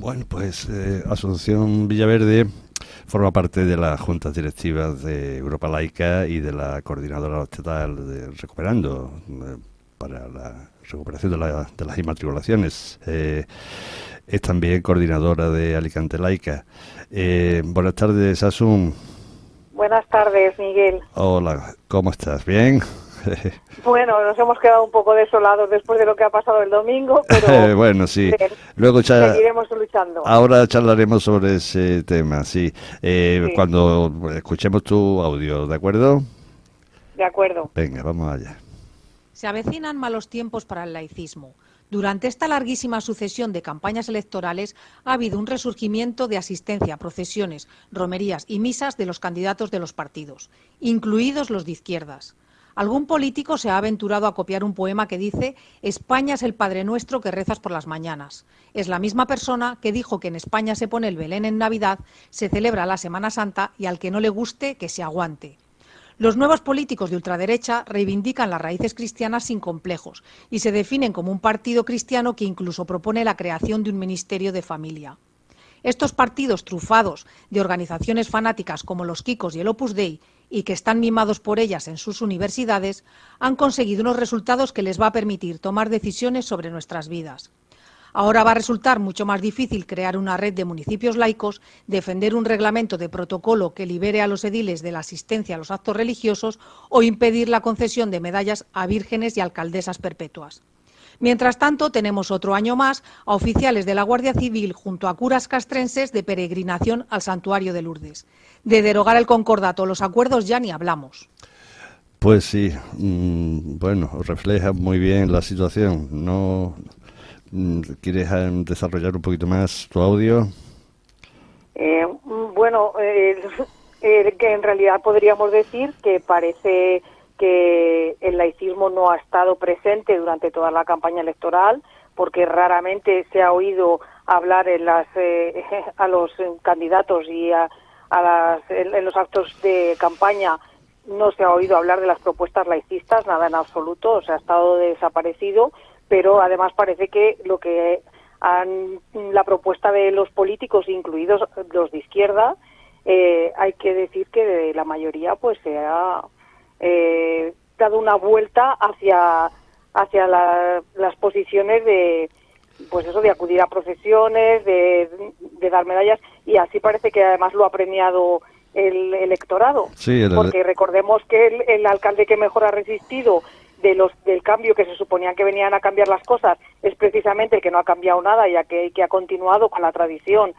Bueno, pues eh, Asociación Villaverde forma parte de las juntas directivas de Europa Laica y de la coordinadora estatal de Recuperando eh, para la recuperación de, de las inmatriculaciones. Eh, es también coordinadora de Alicante Laica. Eh, buenas tardes, Asun. Buenas tardes, Miguel. Hola, ¿cómo estás? ¿Bien? Bueno, nos hemos quedado un poco desolados después de lo que ha pasado el domingo, pero bueno, sí. Luego seguiremos luchando. Ahora charlaremos sobre ese tema, sí. Eh, Cuando escuchemos tu audio, ¿de acuerdo? De acuerdo. Venga, vamos allá. Se avecinan malos tiempos para el laicismo. Durante esta larguísima sucesión de campañas electorales ha habido un resurgimiento de asistencia a procesiones, romerías y misas de los candidatos de los partidos, incluidos los de izquierdas. Algún político se ha aventurado a copiar un poema que dice España es el Padre Nuestro que rezas por las mañanas. Es la misma persona que dijo que en España se pone el Belén en Navidad, se celebra la Semana Santa y al que no le guste, que se aguante. Los nuevos políticos de ultraderecha reivindican las raíces cristianas sin complejos y se definen como un partido cristiano que incluso propone la creación de un ministerio de familia. Estos partidos trufados de organizaciones fanáticas como los Kikos y el Opus Dei y que están mimados por ellas en sus universidades, han conseguido unos resultados que les va a permitir tomar decisiones sobre nuestras vidas. Ahora va a resultar mucho más difícil crear una red de municipios laicos, defender un reglamento de protocolo que libere a los ediles de la asistencia a los actos religiosos o impedir la concesión de medallas a vírgenes y alcaldesas perpetuas. Mientras tanto, tenemos otro año más a oficiales de la Guardia Civil junto a curas castrenses de peregrinación al santuario de Lourdes. De derogar el concordato, los acuerdos ya ni hablamos. Pues sí, mm, bueno, refleja muy bien la situación. ¿No mm, quieres eh, desarrollar un poquito más tu audio? Eh, bueno, eh, que en realidad podríamos decir que parece que el laicismo no ha estado presente durante toda la campaña electoral, porque raramente se ha oído hablar en las, eh, a los candidatos y a, las, en, los actos de campaña no se ha oído hablar de las propuestas laicistas, nada en absoluto, o sea, ha estado desaparecido, pero además parece que lo que han, la propuesta de los políticos, incluidos los de izquierda, eh, hay que decir que la mayoría pues se ha eh, dado una vuelta hacia hacia las posiciones de pues eso de acudir a procesiones de, dar medallas y así parece que además lo ha premiado el electorado. Porque recordemos que el, alcalde que mejor ha resistido de los del cambio que se suponía que venían a cambiar las cosas es precisamente el que no ha cambiado nada ya que, que ha continuado con la tradición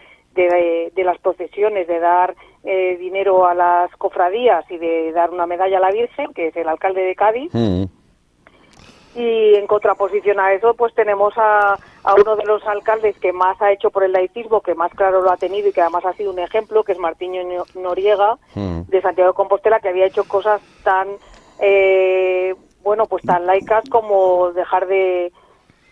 de, las procesiones, de dar eh, dinero a las cofradías y de dar una medalla a la Virgen, que es el alcalde de Cádiz. Mm. Y en contraposición a eso, pues tenemos a, a, uno de los alcaldes que más ha hecho por el laicismo, que más claro lo ha tenido y que además ha sido un ejemplo, que es Martiño Noriega, mm. de Santiago de Compostela, que había hecho cosas tan, eh, bueno, pues tan laicas como dejar de,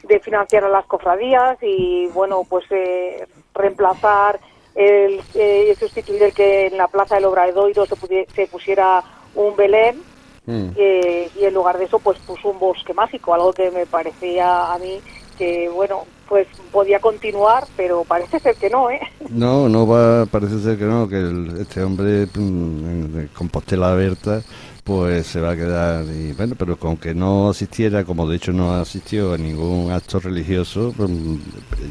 de financiar a las cofradías y, bueno, pues eh, reemplazar, el, eh, sustituir el que en la Plaza del Obradoiro se, se pusiera un Belén mm. eh, y en lugar de eso pues puso un bosque mágico, algo que me parecía a mí que, bueno, pues podía continuar, pero parece ser que no, ¿eh? No, no va, parece ser que no, que este hombre mm, Compostela Berta pues se va a quedar y bueno pero con que no asistiera como de hecho no asistió a ningún acto religioso pues,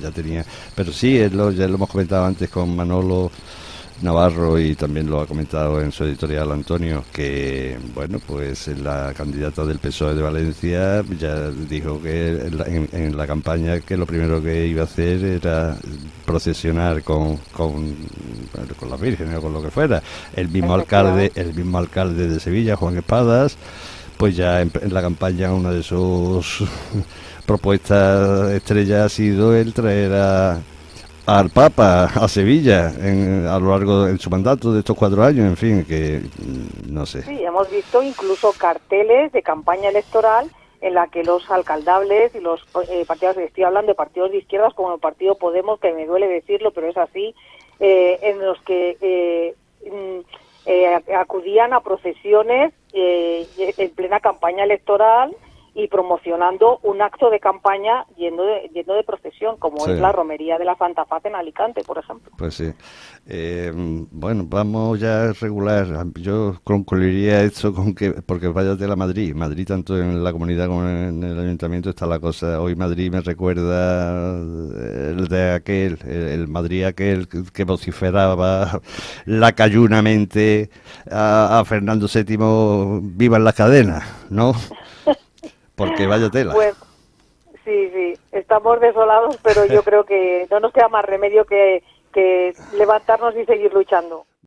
ya tenía pero sí ya lo hemos comentado antes con Manolo Navarro y también lo ha comentado en su editorial Antonio que bueno pues la candidata del PSOE de Valencia ya dijo que en la, campaña que lo primero que iba a hacer era procesionar con con, con la Virgen o con lo que fuera. El mismo alcalde el mismo alcalde de Sevilla Juan Espadas pues ya en, en la campaña una de sus propuestas estrellas ha sido el traer a al Papa a Sevilla en, a lo largo de su mandato de estos cuatro años, en fin, que mm, no sé. Sí, hemos visto incluso carteles de campaña electoral en la que los alcaldables y los eh, partidos, estoy hablando de partidos de izquierdas como el Partido Podemos, que me duele decirlo, pero es así, eh, en los que eh, mm, acudían a procesiones en plena campaña electoral y promocionando un acto de campaña yendo de, yendo de procesión, como es la romería de la Santa Faz en Alicante, por ejemplo. Pues sí. Eh, bueno, vamos ya a regular. Yo concluiría esto con que, porque vaya de la Madrid, Madrid tanto en la comunidad como en el ayuntamiento está la cosa. Hoy Madrid me recuerda el de aquel, el, Madrid aquel que vociferaba lacayunamente a, a Fernando VII, viva en la cadena, ¿no? Porque vaya tela. Pues, sí, sí, estamos desolados, pero yo creo que no nos queda más remedio que, que levantarnos y seguir luchando.